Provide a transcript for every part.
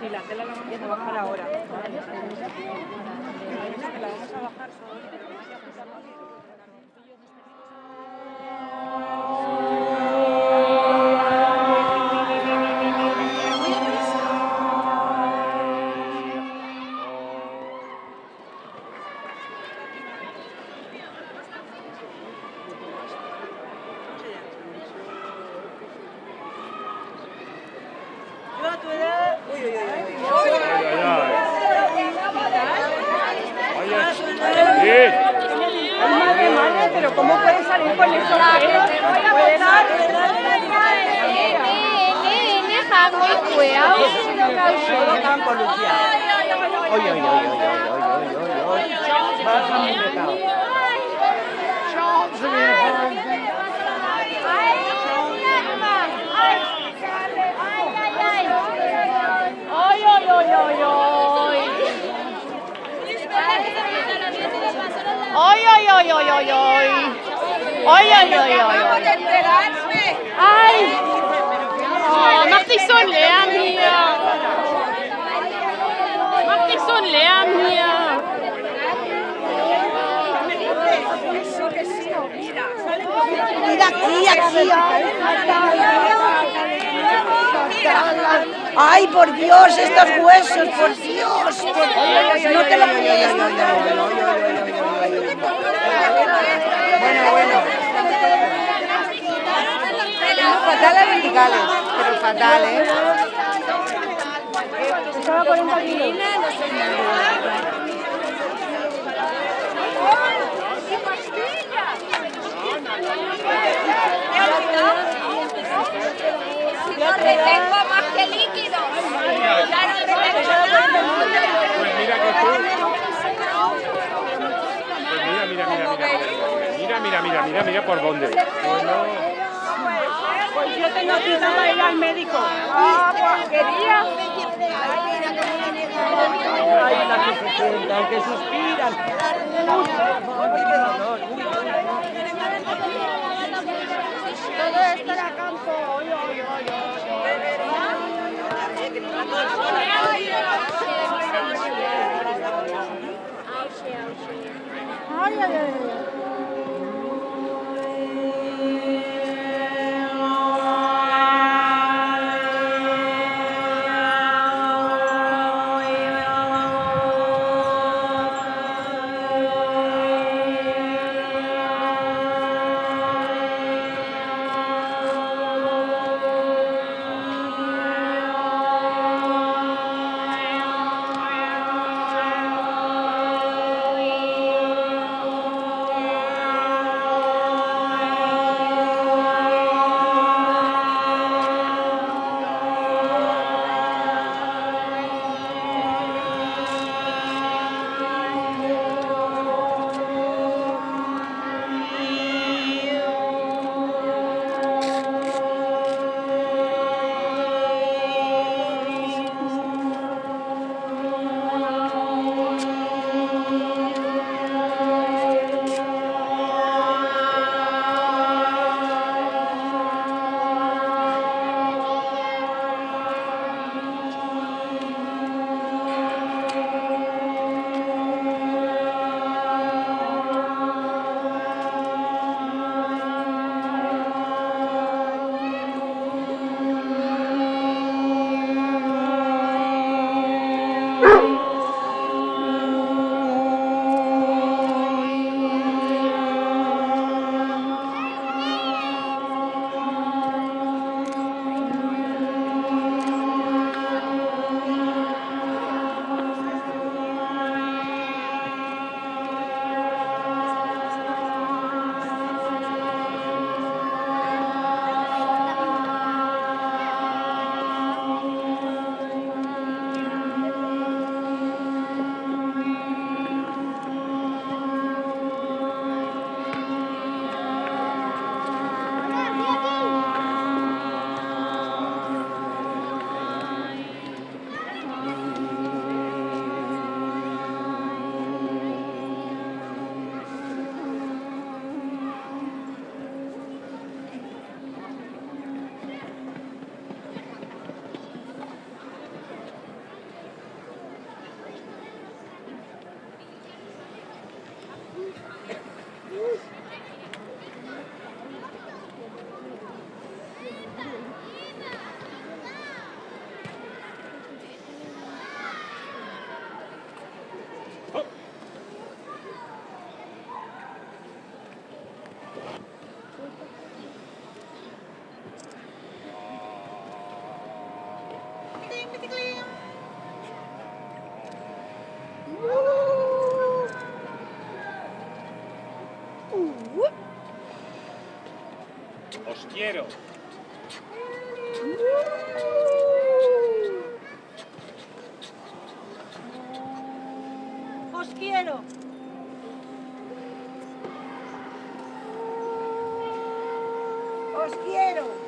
Sí, la tela la vamos a bajar ahora. La vamos a bajar solo. Pero ¿cómo puede salir con esos pelos? No puede dar. Todo campo, Lucía. Oy, oy, oy, oy, oy, oy, oy, oy, oy. Baja mi pecado. Ay, ay, ay, ay, ay. Ay, ay, ay, ay, ay, ay. Ay, ay, ay, ay, ay. Ay. Mach dich so leer hier. Mach dich so leer hier. Mira aquí, aquí, ay, Ay, por Dios, estos huesos, por Dios, por Dios, no te lo puedes verticales, pero fatales. Estaba 40 kilos. Yo retengo más que. Ya retengo. Pues mira que tú. Pues mira, mira, mira, mira. Mira, por dónde. Pues pues yo tengo cita para ir al médico. Ah. Ay, las que se que suspiran. Todo esto era campo. Uy. Ay, ay, ay. Os quiero. Os quiero. Os quiero.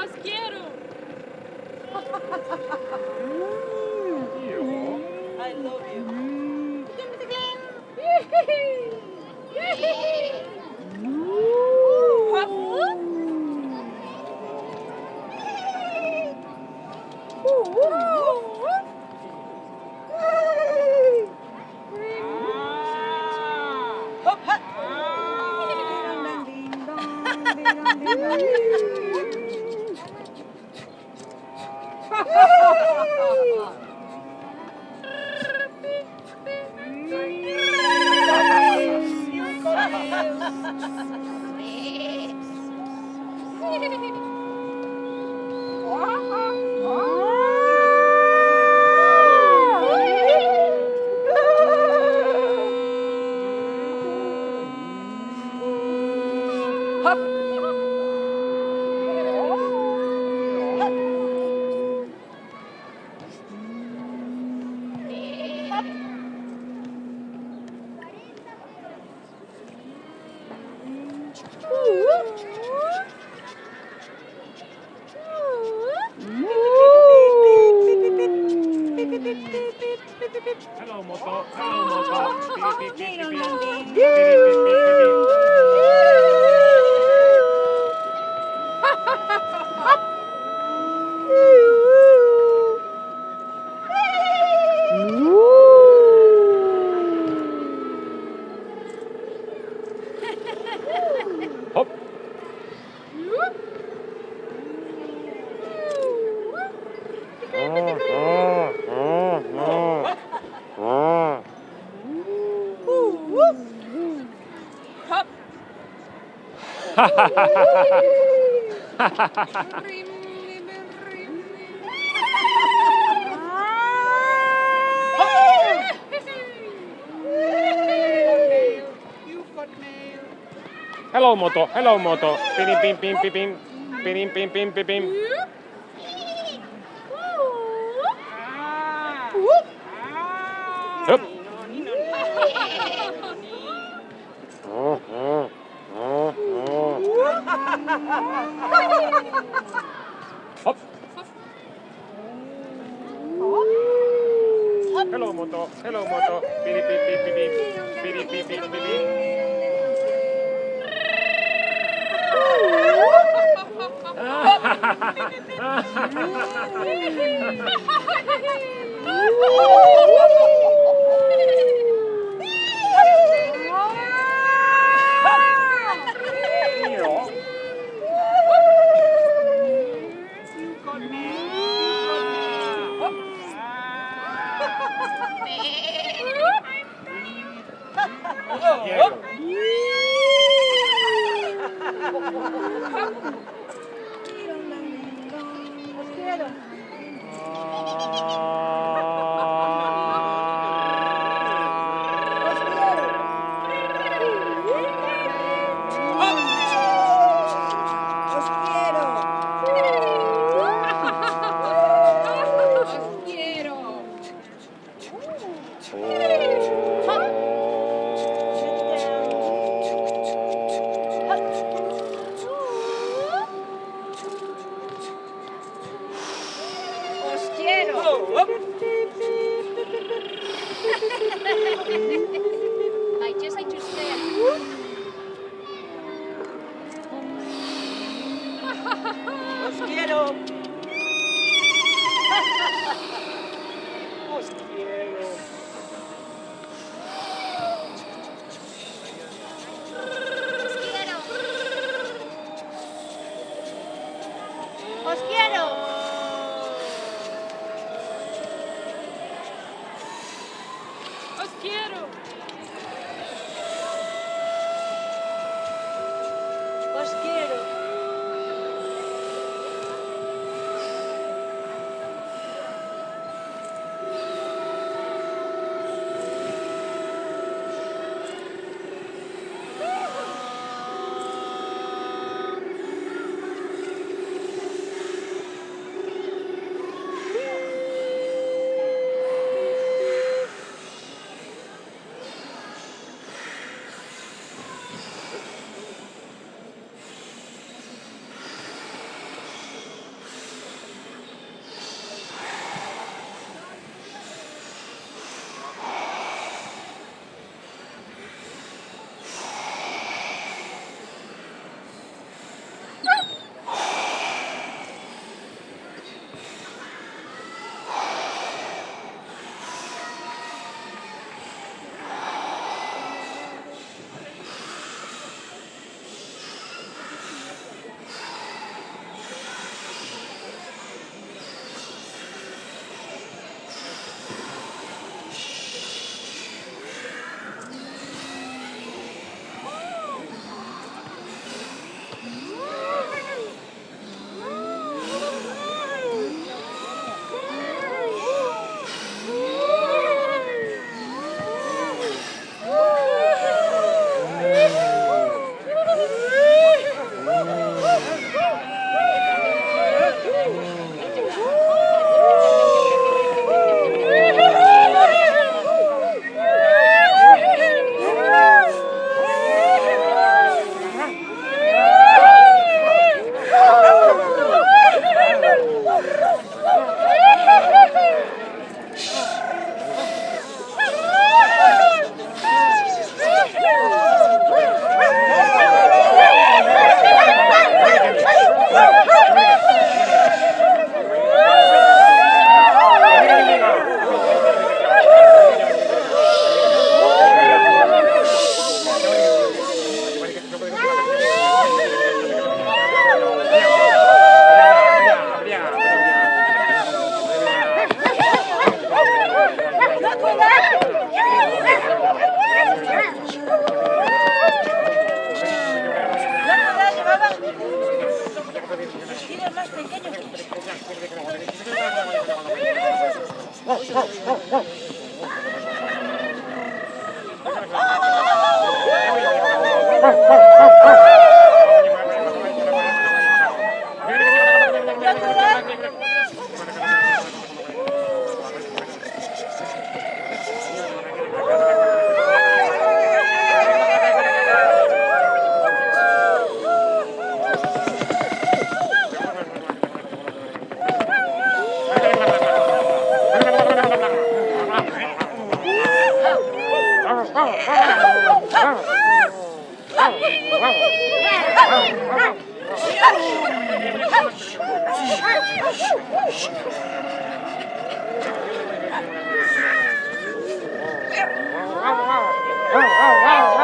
¡Os quiero! I love you. 呜呜 Hello, moto. Hello, moto. Hello moto, hello moto, beep beep beep beep beep beep beep beep beep beep. Oh, oh wow, wow.